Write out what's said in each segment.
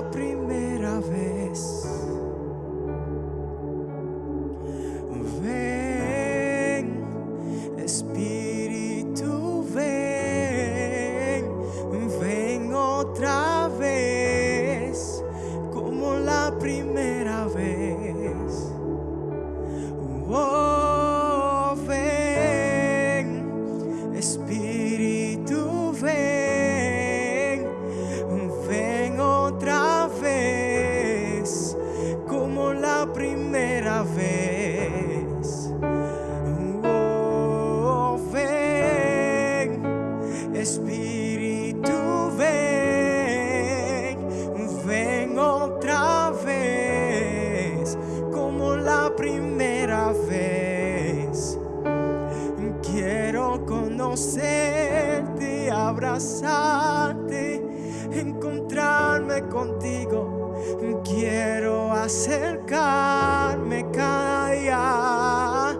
la. Primera vez. Quiero conocerte, abrazarte, encontrarme contigo. Quiero acercarme cada día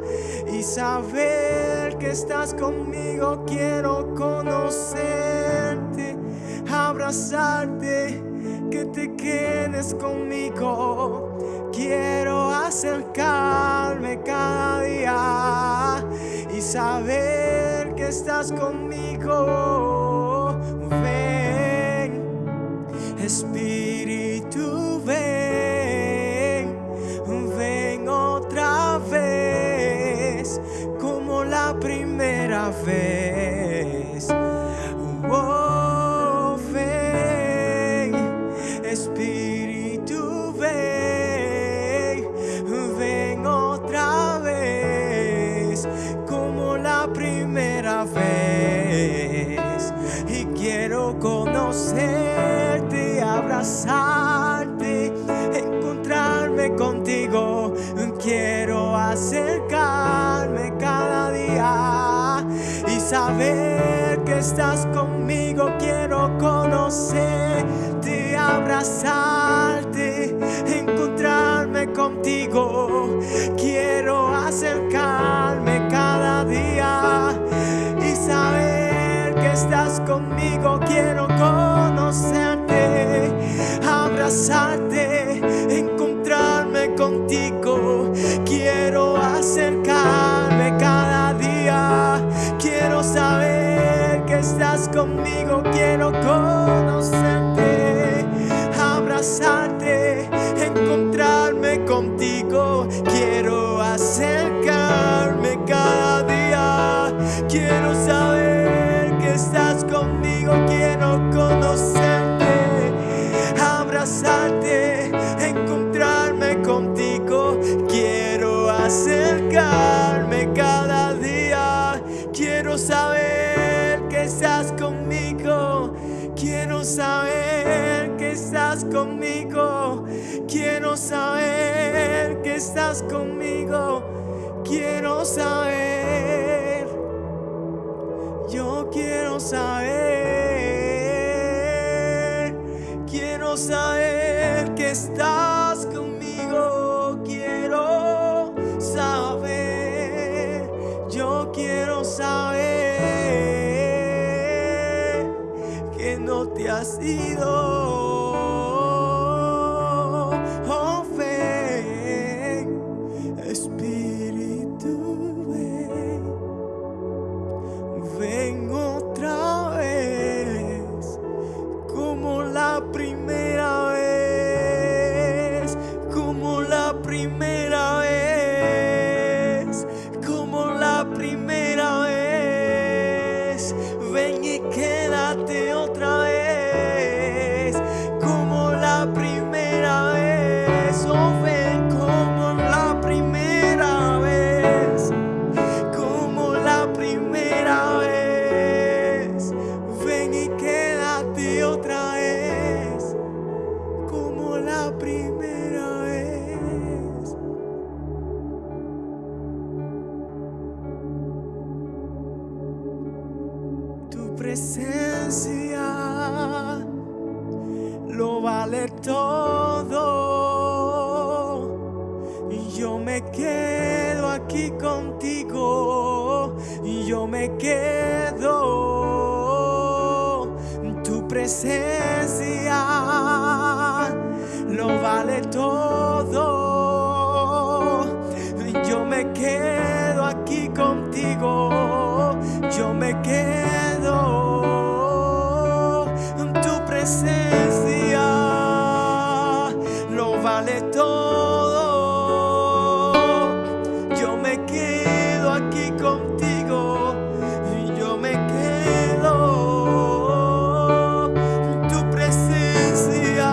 y saber que estás conmigo. Quiero conocerte, abrazarte, que te quedes conmigo. Quiero acercarme cada día y saber que estás conmigo. Ven, Espíritu, ven, ven otra vez, como la primera vez. Conocerte, abrazarte, encontrarme contigo. Quiero acercarme cada día y saber que estás conmigo. Quiero conocerte, abrazarte, encontrarme contigo. Quiero acercarme cada día y saber que estás conmigo. Quiero conocerte, estás conmigo. Quiero conocerte, abrazarte, encontrarme contigo. Quiero acercarme cada día. Quiero saber que estás conmigo. Quiero conocerte, abrazarte, encontrarme contigo. Quiero acercarme Quiero saber que estás conmigo. Quiero saber. Yo quiero saber. Quiero saber que estás conmigo. Quiero saber. Yo quiero saber que no te has ido. Primera vez. Ven y quédate otra vez, como la primera vez. Oh, ven como la primera vez como la primera vez. Ven y quédate otra vez, como la primera presencia lo vale todo. Yo me quedo aquí contigo. Yo me quedo. Tu presencia lo vale todo. Me quedo aquí contigo y yo me quedo. Tu presencia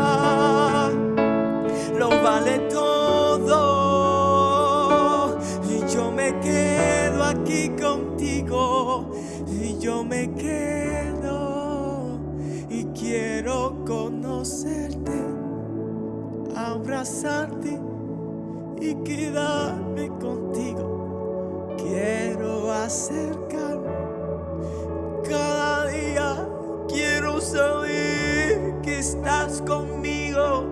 lo vale todo. Y yo me quedo aquí contigo y yo me quedo y quiero conocerte abrazarte y quedarme contigo. Cada día. Quiero saber que estás conmigo.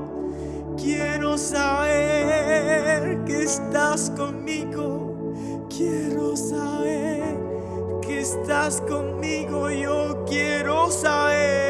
Quiero saber que estás conmigo. Quiero saber que estás conmigo. Yo quiero saber